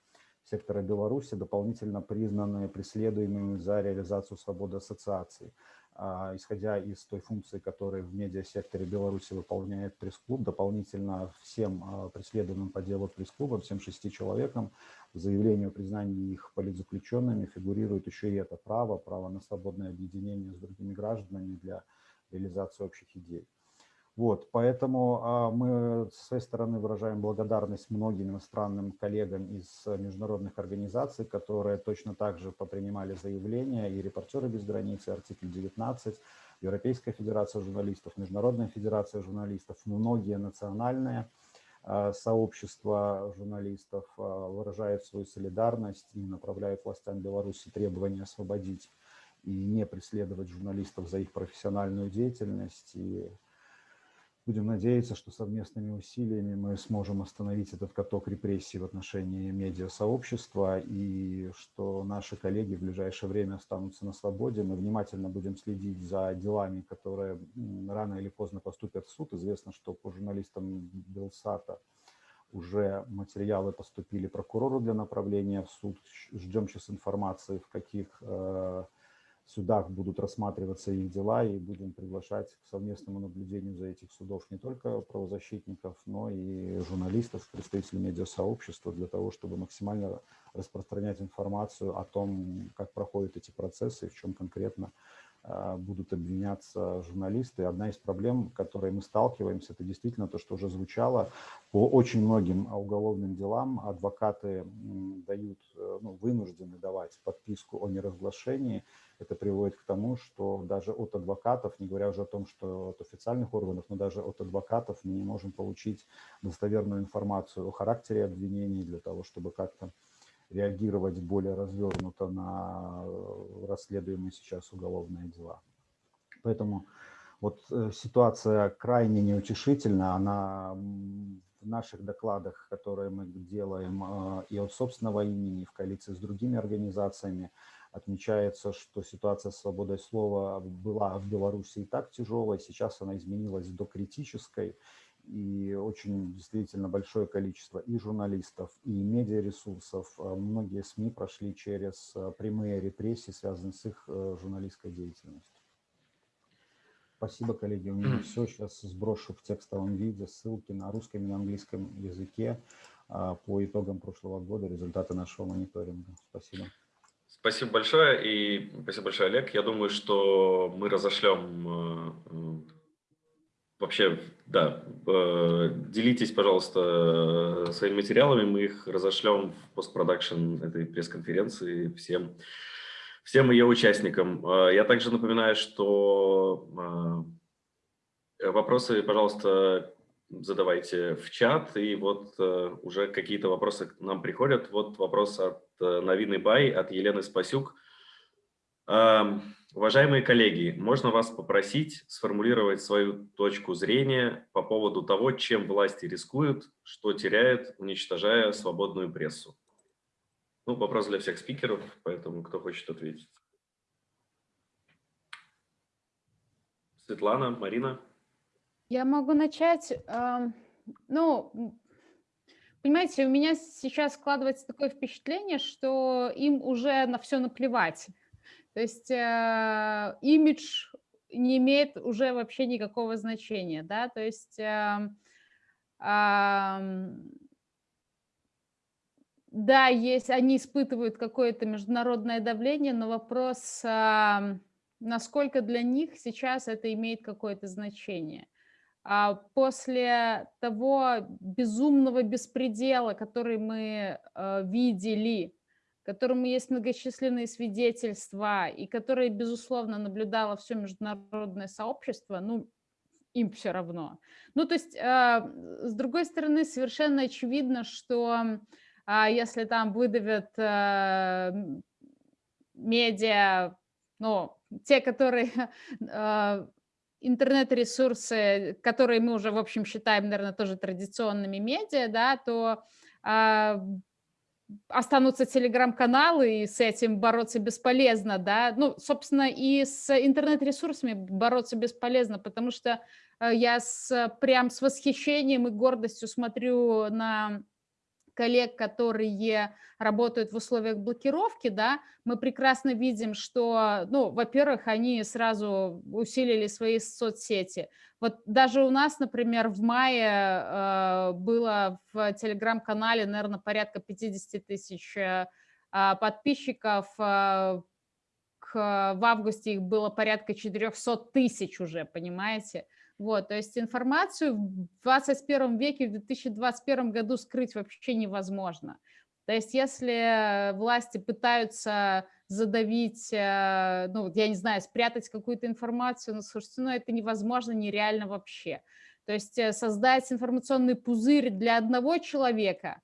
сектора Беларуси дополнительно признаны преследуемыми за реализацию свободы ассоциации. А, исходя из той функции, которую в медиасекторе Беларуси выполняет пресс-клуб, дополнительно всем а, преследуемым по делу пресс-клубам, всем шести человекам, в заявлении о признании их политзаключенными фигурирует еще и это право, право на свободное объединение с другими гражданами для реализации общих идей. Вот, поэтому а, мы с своей стороны выражаем благодарность многим иностранным коллегам из международных организаций, которые точно так же попринимали заявления, и «Репортеры без границ», и «Артикль 19», Европейская федерация журналистов, Международная федерация журналистов, многие национальные а, сообщества журналистов а, выражают свою солидарность и направляют властям Беларуси требования освободить и не преследовать журналистов за их профессиональную деятельность. И Будем надеяться, что совместными усилиями мы сможем остановить этот каток репрессий в отношении медиасообщества и что наши коллеги в ближайшее время останутся на свободе. Мы внимательно будем следить за делами, которые рано или поздно поступят в суд. Известно, что по журналистам Белсата уже материалы поступили прокурору для направления в суд. Ждем сейчас информации, в каких э, судах будут рассматриваться их дела, и будем приглашать к совместному наблюдению за этих судов не только правозащитников, но и журналистов, представителей медиасообщества, для того, чтобы максимально распространять информацию о том, как проходят эти процессы, в чем конкретно а, будут обвиняться журналисты. Одна из проблем, с которой мы сталкиваемся, это действительно то, что уже звучало. По очень многим уголовным делам адвокаты дают, э, ну, вынуждены давать подписку о неразглашении. Это приводит к тому, что даже от адвокатов, не говоря уже о том, что от официальных органов, но даже от адвокатов мы не можем получить достоверную информацию о характере обвинений для того, чтобы как-то реагировать более развернуто на э, расследуемые сейчас уголовные дела. Поэтому вот э, ситуация крайне неутешительна, она в наших докладах, которые мы делаем э, и от собственного имени, и в коалиции с другими организациями, отмечается, что ситуация с свободой слова была в Беларуси и так тяжелой, сейчас она изменилась до критической, и очень действительно большое количество и журналистов, и медиаресурсов. А многие СМИ прошли через а, прямые репрессии, связанные с их э, журналистской деятельностью. Спасибо, коллеги. У меня все. Сейчас сброшу в текстовом виде ссылки на русском и на английском языке а, по итогам прошлого года, результаты нашего мониторинга. Спасибо. Спасибо большое. И спасибо большое, Олег. Я думаю, что мы разошлем э, вообще, да, э, делитесь, пожалуйста, своими материалами, мы их разошлем в постпродакшн этой пресс-конференции всем, всем ее участникам. Э, я также напоминаю, что э, вопросы, пожалуйста, задавайте в чат, и вот уже какие-то вопросы нам приходят. Вот вопрос от Новины Бай, от Елены Спасюк. Эм, Уважаемые коллеги, можно вас попросить сформулировать свою точку зрения по поводу того, чем власти рискуют, что теряют, уничтожая свободную прессу. Ну, вопрос для всех спикеров, поэтому кто хочет ответить. Светлана, Марина. Я могу начать. Ну, понимаете, у меня сейчас складывается такое впечатление, что им уже на все наплевать. То есть э, имидж не имеет уже вообще никакого значения, да, то есть э, э, да, есть, они испытывают какое-то международное давление, но вопрос, э, насколько для них сейчас это имеет какое-то значение. А после того безумного беспредела, который мы э, видели которому есть многочисленные свидетельства и которое, безусловно, наблюдало все международное сообщество, ну, им все равно. Ну, то есть, а, с другой стороны, совершенно очевидно, что а, если там выдавят а, медиа, ну, те, которые интернет-ресурсы, которые мы уже, в общем, считаем, наверное, тоже традиционными медиа, да, то останутся телеграм-каналы, и с этим бороться бесполезно, да. Ну, собственно, и с интернет-ресурсами бороться бесполезно, потому что э, я с, прям с восхищением и гордостью смотрю на коллег, которые работают в условиях блокировки, да, мы прекрасно видим, что, ну, во-первых, они сразу усилили свои соцсети. Вот даже у нас, например, в мае э, было в телеграм-канале, наверное, порядка 50 тысяч э, подписчиков, э, к, в августе их было порядка 400 тысяч уже, понимаете? Вот, то есть информацию в 21 веке, в 2021 году скрыть вообще невозможно. То есть если власти пытаются задавить, э, ну, я не знаю, спрятать какую-то информацию, ну, слушайте, ну, это невозможно, нереально вообще. То есть э, создать информационный пузырь для одного человека,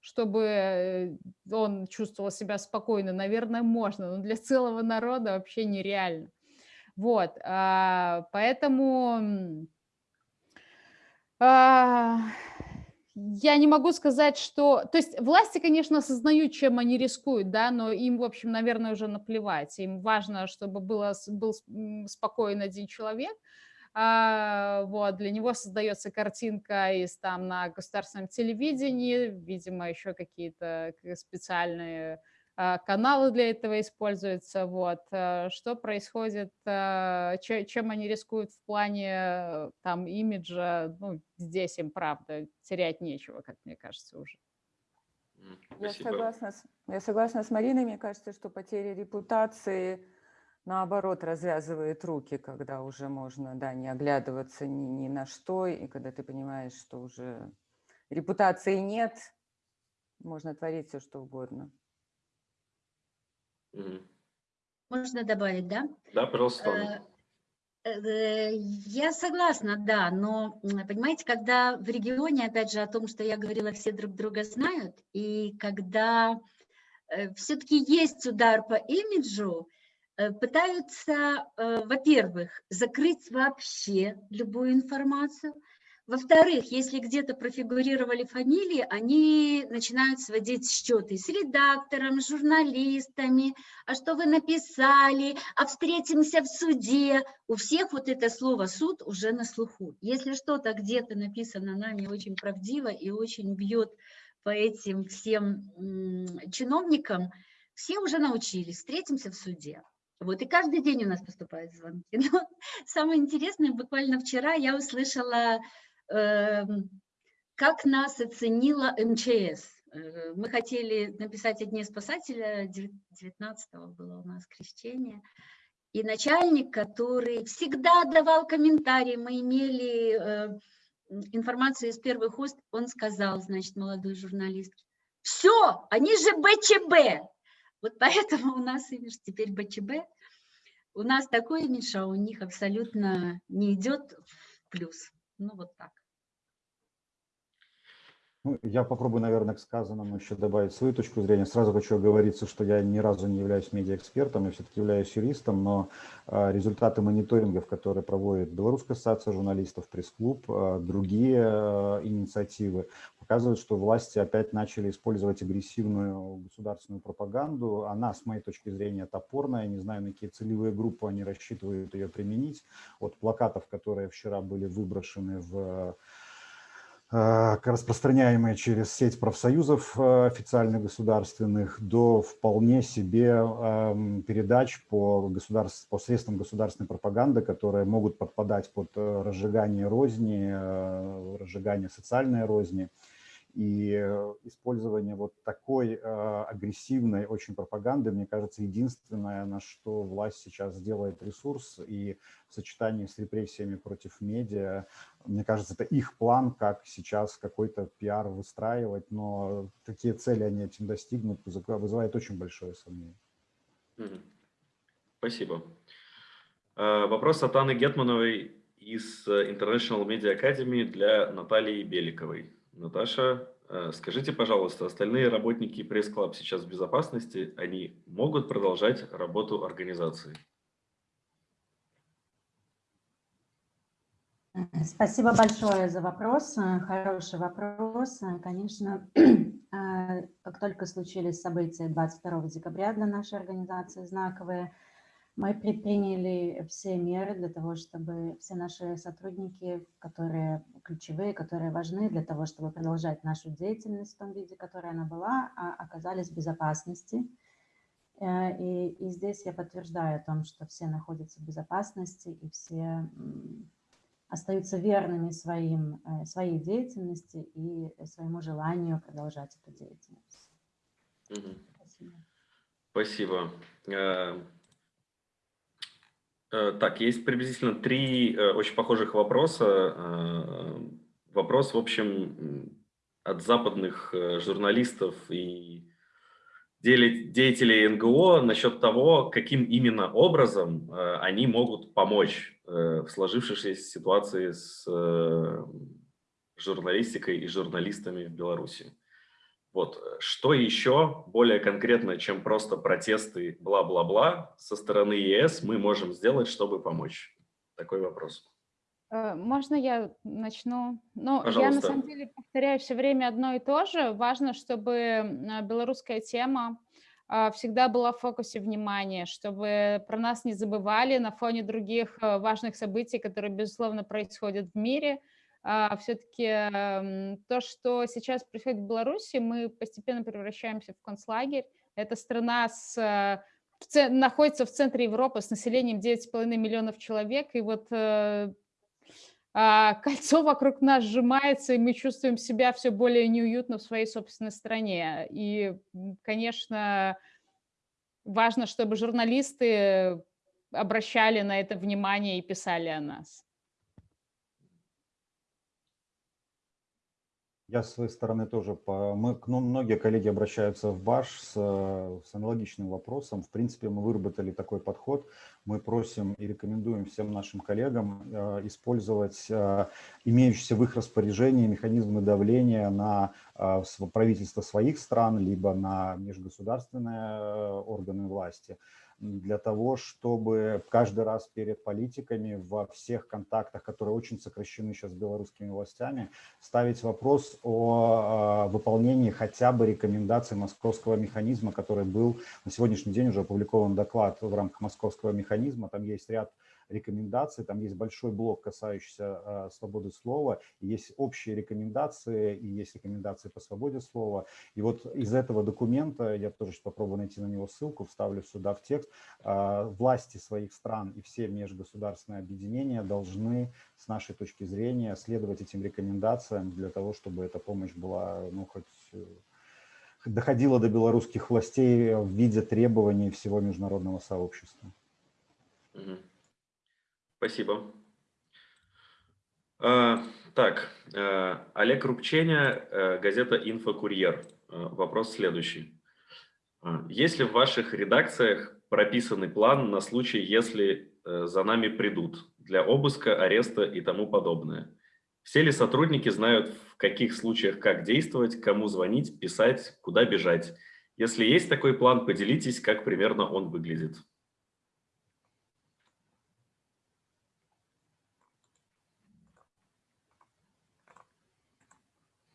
чтобы э, он чувствовал себя спокойно, наверное, можно, но для целого народа вообще нереально. Вот, а, поэтому а, я не могу сказать, что... То есть власти, конечно, осознают, чем они рискуют, да, но им, в общем, наверное, уже наплевать. Им важно, чтобы было, был спокоен один человек, а, вот, для него создается картинка из там на государственном телевидении, видимо, еще какие-то специальные а, каналы для этого используются, вот, э, что происходит, а, чем они рискуют в плане э, там имиджа, ну, здесь им, правда, терять нечего, как мне кажется, уже. Я согласна, с, я согласна с Мариной, мне кажется, что потеря репутации, наоборот, развязывает руки, когда уже можно, да, не оглядываться ни, ни на что, и когда ты понимаешь, что уже репутации нет, можно творить все, что угодно. Можно добавить, да? Да, пожалуйста. Э, э, я согласна, да, но понимаете, когда в регионе, опять же, о том, что я говорила, все друг друга знают, и когда э, все-таки есть удар по имиджу, пытаются, во-первых, закрыть вообще любую информацию, во-вторых, если где-то профигурировали фамилии, они начинают сводить счеты с редактором, с журналистами, а что вы написали, а встретимся в суде. У всех вот это слово «суд» уже на слуху. Если что-то где-то написано нами очень правдиво и очень бьет по этим всем чиновникам, все уже научились, встретимся в суде. Вот, и каждый день у нас поступают звонки. Но самое интересное, буквально вчера я услышала как нас оценила МЧС. Э, мы хотели написать о Дне спасателя, 19 было у нас крещение, и начальник, который всегда давал комментарии, мы имели э, информацию из первых уст, он сказал, значит, молодой журналист, все, они же БЧБ. Вот поэтому у нас имидж теперь БЧБ. У нас такой имидж, а у них абсолютно не идет в плюс. Ну вот так. Ну, я попробую, наверное, к сказанному еще добавить свою точку зрения. Сразу хочу оговориться, что я ни разу не являюсь медиаэкспертом, я все-таки являюсь юристом, но а, результаты мониторингов, которые проводит Белорусская ассоциация журналистов, пресс-клуб, а, другие а, инициативы, показывают, что власти опять начали использовать агрессивную государственную пропаганду. Она, с моей точки зрения, топорная. Не знаю, на какие целевые группы они рассчитывают ее применить. От плакатов, которые вчера были выброшены в распространяемые через сеть профсоюзов э, официальных государственных до вполне себе эм, передач по, государств, по средствам государственной пропаганды, которые могут подпадать под э, разжигание розни, разжигание социальной розни. И э, использование вот такой э, агрессивной очень пропаганды, мне кажется, единственное, на что власть сейчас делает ресурс, и в сочетании с репрессиями против медиа, мне кажется, это их план, как сейчас какой-то пиар выстраивать, но такие цели они этим достигнут, вызывает очень большое сомнение. Спасибо. Э, вопрос от Анны Гетмановой из International Media Academy для Натальи Беликовой. Наташа, э, скажите, пожалуйста, остальные работники пресс-клаб сейчас в безопасности, они могут продолжать работу организации? Спасибо большое за вопрос. Хороший вопрос. Конечно, как только случились события 22 декабря для нашей организации знаковые, мы предприняли все меры для того, чтобы все наши сотрудники, которые ключевые, которые важны для того, чтобы продолжать нашу деятельность в том виде, которой она была, а, оказались в безопасности. Э, и, и здесь я подтверждаю о том, что все находятся в безопасности и все остаются верными своим, э, своей деятельности и своему желанию продолжать эту деятельность. Спасибо. Спасибо. Э, так, есть приблизительно три э, очень похожих вопроса. Э, вопрос, в общем, от западных журналистов и деятелей НГО насчет того, каким именно образом они могут помочь в сложившейся ситуации с журналистикой и журналистами в Беларуси. Вот. Э, что еще более конкретно, чем просто протесты бла-бла-бла со стороны ЕС мы можем сделать, чтобы помочь? Такой вопрос. Э, можно я начну? Ну, я на самом деле повторяю все время одно и то же. Важно, чтобы белорусская тема всегда была в фокусе внимания, чтобы про нас не забывали на фоне других э, важных событий, которые, безусловно, происходят в мире – все-таки то, что сейчас происходит в Беларуси, мы постепенно превращаемся в концлагерь. Это страна с, в, находится в центре Европы с населением 9,5 миллионов человек, и вот э, а, кольцо вокруг нас сжимается, и мы чувствуем себя все более неуютно в своей собственной стране. И, конечно, важно, чтобы журналисты обращали на это внимание и писали о нас. Я с своей стороны тоже, по, мы, нам многие коллеги обращаются в БАШ с, с аналогичным вопросом. В принципе, мы выработали такой подход. Мы просим и рекомендуем всем нашим коллегам э, использовать э, имеющиеся в их распоряжении механизмы давления на э, правительство своих стран, либо на межгосударственные э, органы власти для того, чтобы каждый раз перед политиками во всех контактах, которые очень сокращены сейчас с белорусскими властями, ставить вопрос о а, выполнении хотя бы рекомендаций московского механизма, который был на сегодняшний день уже опубликован доклад в рамках московского механизма. Там есть ряд рекомендаций, там есть большой блок, касающийся э, свободы слова, есть общие рекомендации, и есть рекомендации по свободе слова. И вот из этого документа, я тоже попробую найти на него ссылку, вставлю сюда в текст, э, власти своих стран и все межгосударственные объединения должны, с нашей точки зрения, следовать этим рекомендациям для того, чтобы эта помощь была, ну, хоть э, доходила до белорусских властей в виде требований всего международного сообщества. Mm-hmm. Спасибо. А, так, э, Олег Рубченя, э, газета «Инфокурьер». Э, вопрос следующий. А, есть ли в ваших редакциях прописанный план на случай, если за нами придут для обыска, ареста и тому подобное? Все ли сотрудники знают, в каких случаях как действовать, кому звонить, писать, куда бежать? Если есть такой план, поделитесь, как примерно он выглядит.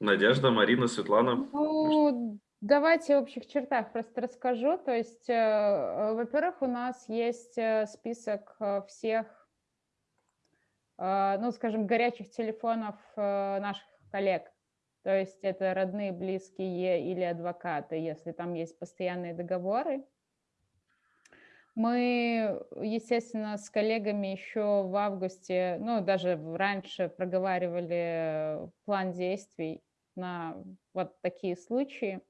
Надежда, Марина, Светлана. Ну, давайте в общих чертах просто расскажу. То есть, э, э, во-первых, у нас есть э, список всех, ну, скажем, горячих телефонов наших коллег. То есть это родные, близкие или адвокаты, если там есть постоянные договоры. Мы, естественно, с коллегами еще в августе, ну, даже раньше проговаривали план действий на вот такие случаи.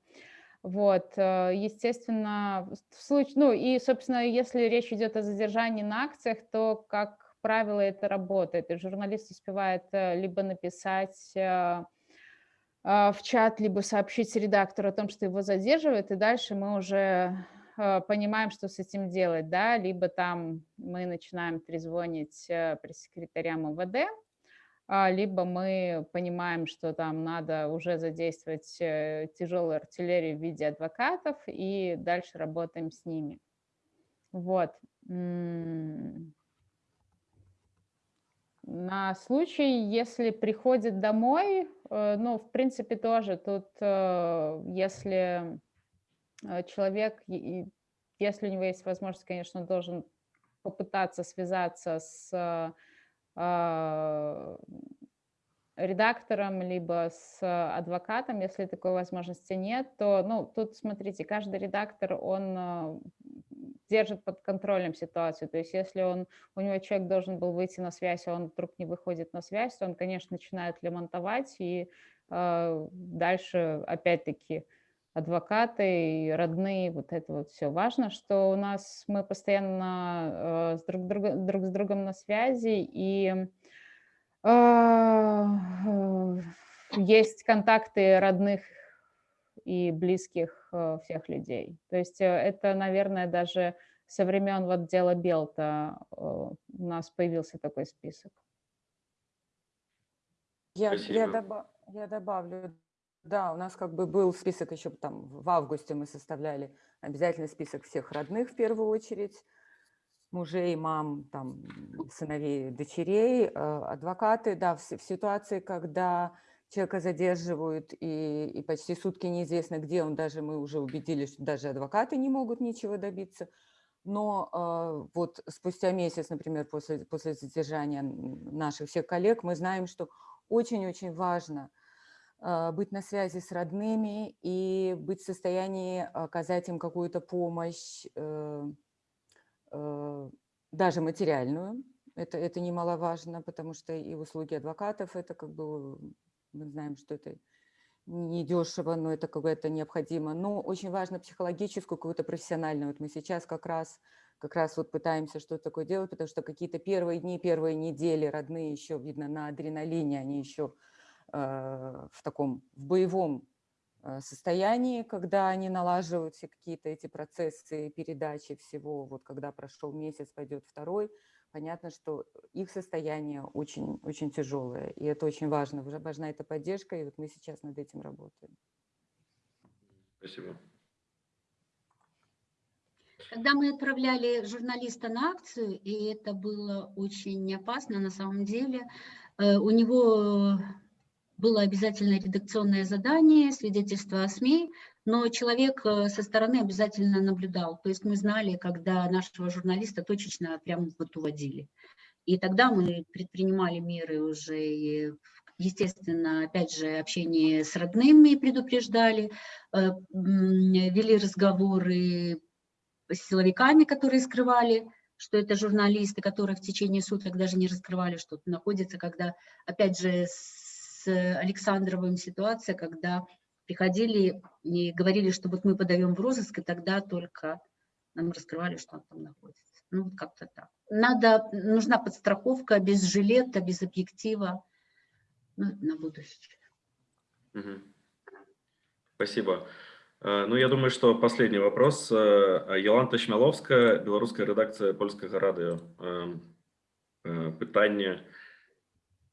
Вот, э, естественно, в случае, ну и, собственно, если речь идет о задержании на акциях, то, как правило, это работает. И журналист успевает э, либо написать э, в чат, либо сообщить редактору о том, что его задерживают, и дальше мы уже понимаем, что с этим делать, да, либо там мы начинаем трезвонить пресс-секретарям МВД, либо мы понимаем, что там надо уже задействовать э, тяжелую артиллерию в виде адвокатов, и дальше работаем с ними. Вот. На случай, если приходит домой, э, ну, в принципе, тоже тут, э, если человек, если у него есть возможность, конечно, должен попытаться связаться с а, редактором, либо с адвокатом, если такой возможности нет, то, ну, тут, смотрите, каждый редактор, он а, держит под контролем ситуацию, то есть если он, у него человек должен был выйти на связь, а он вдруг не выходит на связь, то он, конечно, начинает лемонтовать, и э, дальше, опять-таки, адвокаты и родные, вот это вот все. Важно, что у нас мы постоянно э, с друг, друг, друг с другом на связи, и э, есть контакты родных и близких э, всех людей. То есть это, наверное, даже со времен вот дела Белта у нас появился такой список. Я, я, добав, я добавлю да, у нас как бы был список еще там в августе мы составляли обязательный список всех родных в первую очередь, мужей, мам, там, сыновей, дочерей, э, адвокаты, да, в, в ситуации, когда человека задерживают и, и почти сутки неизвестно, где он, даже мы уже убедились, что даже адвокаты не могут ничего добиться. Но э, вот спустя месяц, например, после, после задержания наших всех коллег, мы знаем, что очень-очень важно – быть на связи с родными и быть в состоянии оказать им какую-то помощь, э, э, даже материальную. Это, это немаловажно, потому что и услуги адвокатов, это как бы, мы знаем, что это не дешево, но это как бы это необходимо. Но очень важно психологическую, какую-то профессиональную. Вот мы сейчас как раз, как раз вот пытаемся что-то такое делать, потому что какие-то первые дни, первые недели родные еще, видно, на адреналине, они еще в таком в боевом э, состоянии, когда они налаживают все какие-то эти процессы передачи всего, вот когда прошел месяц, пойдет второй, понятно, что их состояние очень, очень тяжелое, и это очень важно, важна эта поддержка, и вот мы сейчас над этим работаем. Спасибо. Когда мы отправляли журналиста на акцию, и это было очень опасно на самом деле, э, у него было обязательно редакционное задание, свидетельство о СМИ, но человек э, со стороны обязательно наблюдал. То есть мы знали, когда нашего журналиста точечно прямо вот уводили. И тогда мы предпринимали меры уже, естественно, опять же, общение с родными предупреждали, э, вели разговоры с силовиками, которые скрывали, что это журналисты, которые в течение суток даже не раскрывали, что находится, когда, опять же, Александровым ситуация, когда приходили и говорили, что вот мы подаем в розыск, и тогда только нам раскрывали, что он там находится. Ну, вот как-то так. Надо, нужна подстраховка без жилета, без объектива ну, на будущее. Угу. Спасибо. Э, ну, я думаю, что последний вопрос. Э, Йоланта Шмяловская, белорусская редакция польского радио. Питание.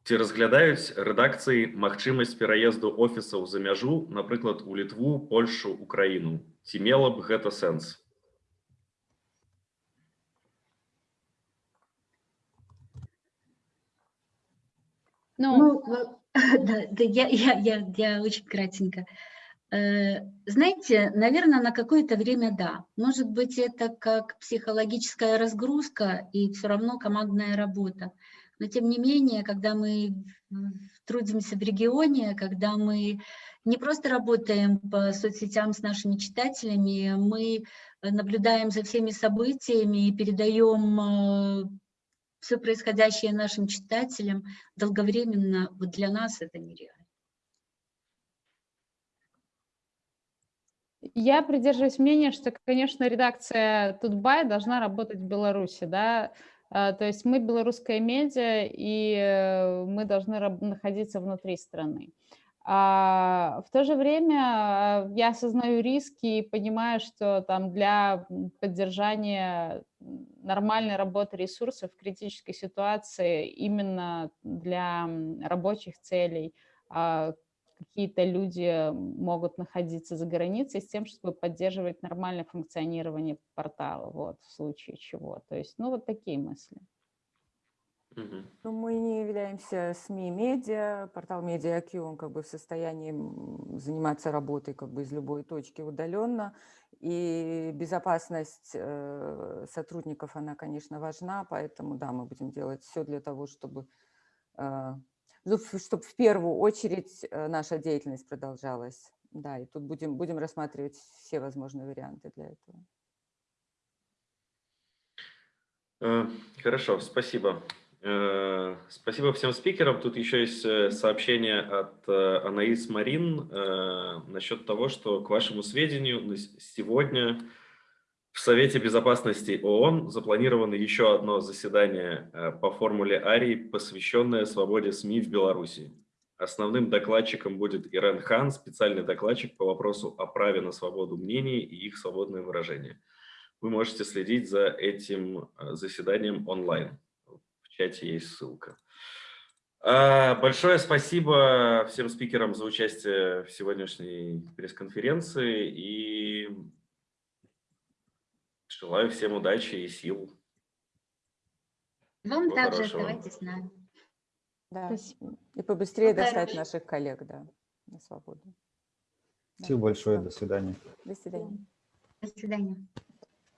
Ці разглядаюць рэдакцыі магчымасць пераезду офісаў за мяжу, напрыклад, у літву, Польшу, Украіну. Ці мела б гэта сэнс? Ну, ну да, да, я, я, я, я очень кратенько. Э, знаете, наверное, на какое-то время да. Может быть, это как психологическая разгрузка и все равно командная работа. Но тем не менее, когда мы трудимся в регионе, когда мы не просто работаем по соцсетям с нашими читателями, мы наблюдаем за всеми событиями и передаем э, все происходящее нашим читателям долговременно, вот для нас это нереально. Я придерживаюсь мнения, что, конечно, редакция Тутбай должна работать в Беларуси, да, то есть мы белорусская медиа, и э, мы должны находиться внутри страны. А в то же время а, я осознаю риски и понимаю, что там для поддержания нормальной работы ресурсов в критической ситуации именно для рабочих целей а, какие-то люди могут находиться за границей с тем, чтобы поддерживать нормальное функционирование портала, вот, в случае чего. То есть, ну, вот такие мысли. Ну, мы не являемся СМИ-медиа, портал MediaQ, он как бы в состоянии заниматься работой как бы из любой точки удаленно, и безопасность э, сотрудников, она, конечно, важна, поэтому, да, мы будем делать все для того, чтобы, чтобы в первую очередь э, наша деятельность продолжалась. Да, и тут будем, будем рассматривать все возможные варианты для этого. Э, Хорошо, спасибо. Э, Спасибо всем спикерам. Тут еще есть сообщение от Анаис Марин насчет того, что, к вашему сведению, сегодня в Совете Безопасности ООН запланировано еще одно заседание э, по формуле Арии, посвященное свободе СМИ в Беларуси. Основным докладчиком будет Ирен Хан, специальный докладчик по вопросу о праве на свободу мнений и их свободное выражение. Вы можете следить за этим э, заседанием онлайн. В чате есть ссылка. А, Большое спасибо всем спикерам за участие в сегодняшней пресс-конференции и желаю всем удачи и сил. Вам Всего также хорошего. оставайтесь с нами. Да. Спасибо. И побыстрее Пока. достать наших коллег, да, на свободу. Да. Спасибо большое. Да. До свидания. До свидания. До свидания.